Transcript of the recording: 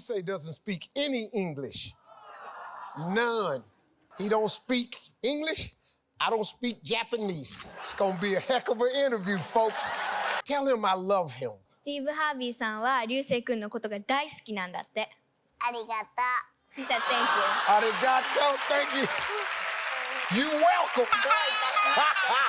say doesn't speak any English. None. He don't speak English. I don't speak Japanese. It's gonna be a heck of an interview, folks. Tell him I love him. Steve He said thank you. Arigato. You. You welcome.